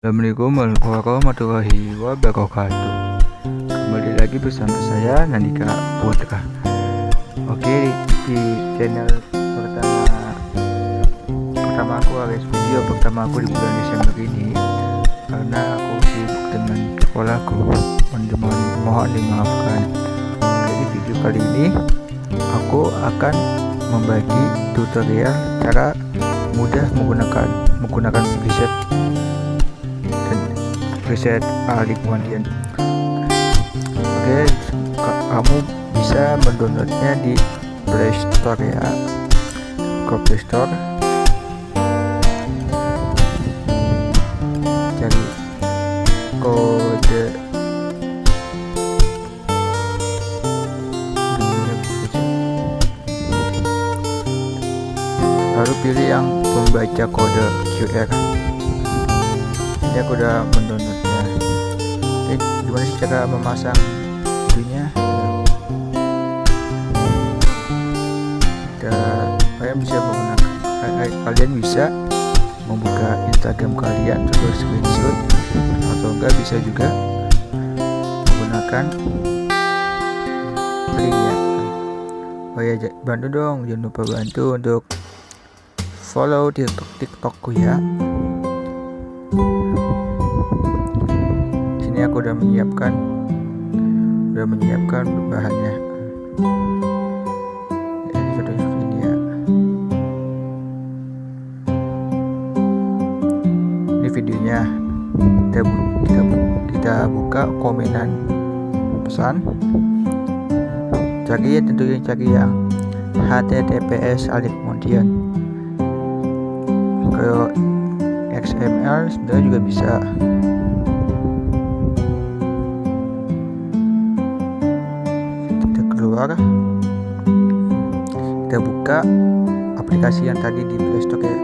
Assalamualaikum warahmatullahi wabarakatuh. Kembali lagi bersama saya Nandika Putra. Oke di, channel pertama Pertama aku alias video pertama aku di bulan Desember ini Karena aku sibuk dengan sekolahku. Mohon, mohon dimaafkan. Jadi video kali ini Aku akan membagi tutorial cara mudah menggunakan menggunakan preset preset alik kemudian. Oke kamu bisa mendownloadnya di Play Store ya. Ke Play Store. Cari kode. Lalu pilih yang membaca kode QR ini aku udah mendownload gimana sih cara memasang itunya dan kalian bisa menggunakan kalian bisa membuka Instagram kalian terus screenshot atau enggak bisa juga menggunakan link ya oh ya bantu dong jangan lupa bantu untuk follow tiktok tiktokku ya ini aku udah menyiapkan udah menyiapkan bahannya. Ini sudah ya videonya. Kita kita kita buka komenan pesan. Cari ya tentunya cari yang https alif kemudian kalau XML sebenarnya juga bisa keluar kita buka aplikasi yang tadi di Playstore ya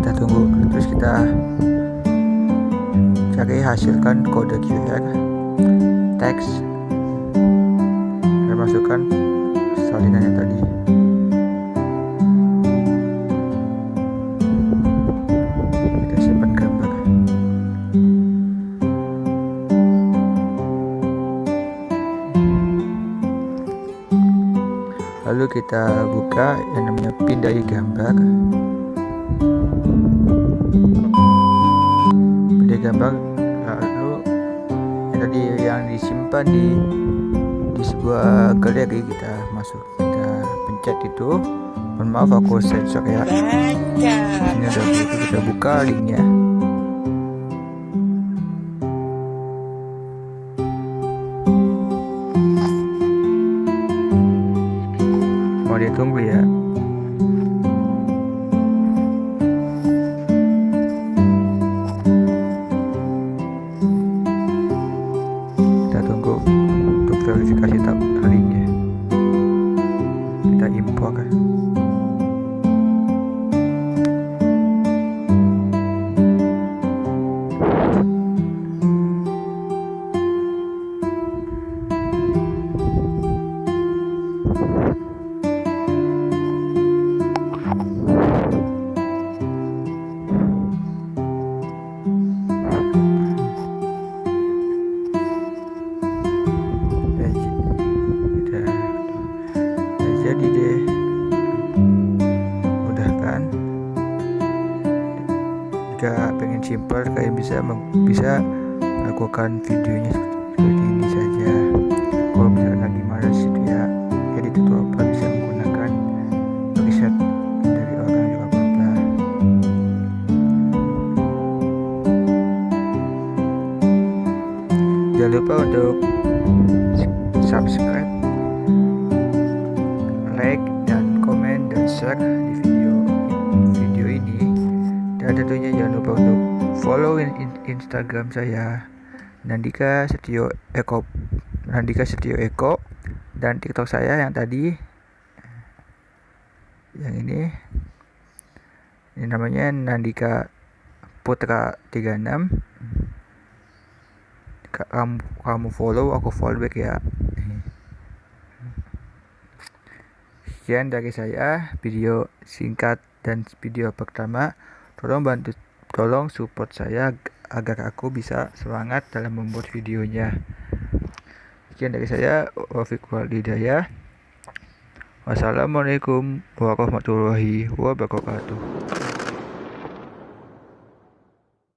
kita tunggu terus kita cari hasilkan kode QR teks. Dan masukkan salinan yang lalu kita buka yang namanya pindahi gambar. Pindahi gambar lalu yang tadi yang disimpan di di sebuah galeri kita masuk. Kita pencet itu. Mohon maaf aku sensor ya. Ini ada kita buka linknya mau ditunggu ya. Kita tunggu untuk verifikasi tab jika pengen simpel kalian bisa bisa lakukan videonya seperti ini saja. Kalau misalnya lagi males itu ya edit atau apa bisa menggunakan preset dari orang juga apa jangan lupa untuk subscribe like dan komen dan share di video dan tentunya jangan lupa untuk follow in, in Instagram saya Nandika Setio Eko Nandika Setio Eko. Dan TikTok saya yang tadi yang ini. Ini namanya Nandika Putra 36 kamu kamu follow aku follow back ya. Sekian dari saya video singkat dan video pertama tolong bantu tolong support saya agar aku bisa semangat dalam membuat videonya. Sekian dari saya Wafiq Walidaya wassalamualaikum warahmatullahi wabarakatuh